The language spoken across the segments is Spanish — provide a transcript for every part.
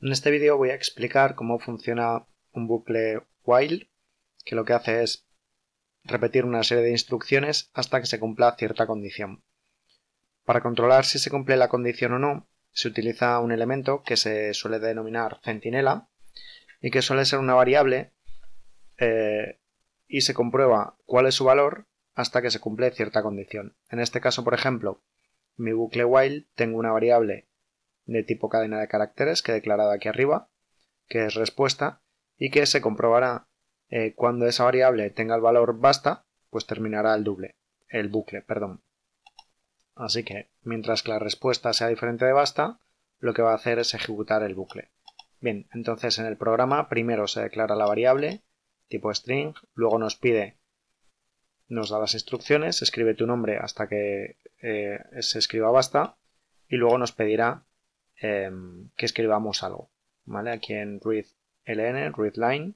En este vídeo voy a explicar cómo funciona un bucle while, que lo que hace es repetir una serie de instrucciones hasta que se cumpla cierta condición. Para controlar si se cumple la condición o no, se utiliza un elemento que se suele denominar centinela y que suele ser una variable eh, y se comprueba cuál es su valor hasta que se cumple cierta condición. En este caso, por ejemplo, mi bucle while tengo una variable de tipo cadena de caracteres que he declarado aquí arriba, que es respuesta, y que se comprobará eh, cuando esa variable tenga el valor basta, pues terminará el doble, el bucle, perdón. Así que, mientras que la respuesta sea diferente de basta, lo que va a hacer es ejecutar el bucle. Bien, entonces en el programa primero se declara la variable tipo string, luego nos pide, nos da las instrucciones, escribe tu nombre hasta que eh, se escriba basta y luego nos pedirá Em, que escribamos algo. ¿vale? Aquí en readLn, readLine,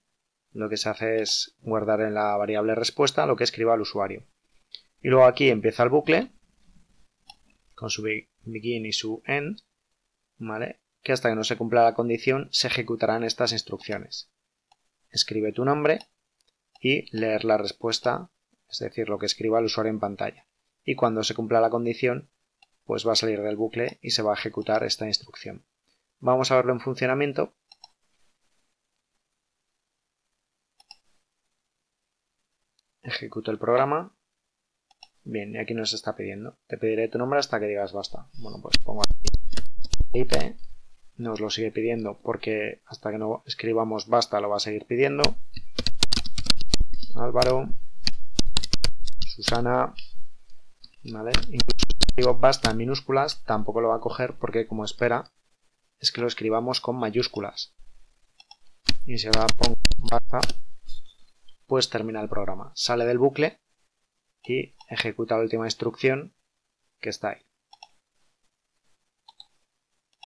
lo que se hace es guardar en la variable respuesta lo que escriba el usuario. Y luego aquí empieza el bucle con su begin y su end, ¿vale? que hasta que no se cumpla la condición se ejecutarán estas instrucciones. Escribe tu nombre y leer la respuesta, es decir, lo que escriba el usuario en pantalla. Y cuando se cumpla la condición, pues va a salir del bucle y se va a ejecutar esta instrucción. Vamos a verlo en funcionamiento. Ejecuto el programa. Bien, y aquí nos está pidiendo. Te pediré tu nombre hasta que digas basta. Bueno, pues pongo aquí IP. Nos lo sigue pidiendo porque hasta que no escribamos basta lo va a seguir pidiendo. Álvaro. Susana. ¿Vale? escribo basta en minúsculas, tampoco lo va a coger porque como espera es que lo escribamos con mayúsculas. Y si ahora pongo basta, pues termina el programa. Sale del bucle y ejecuta la última instrucción que está ahí.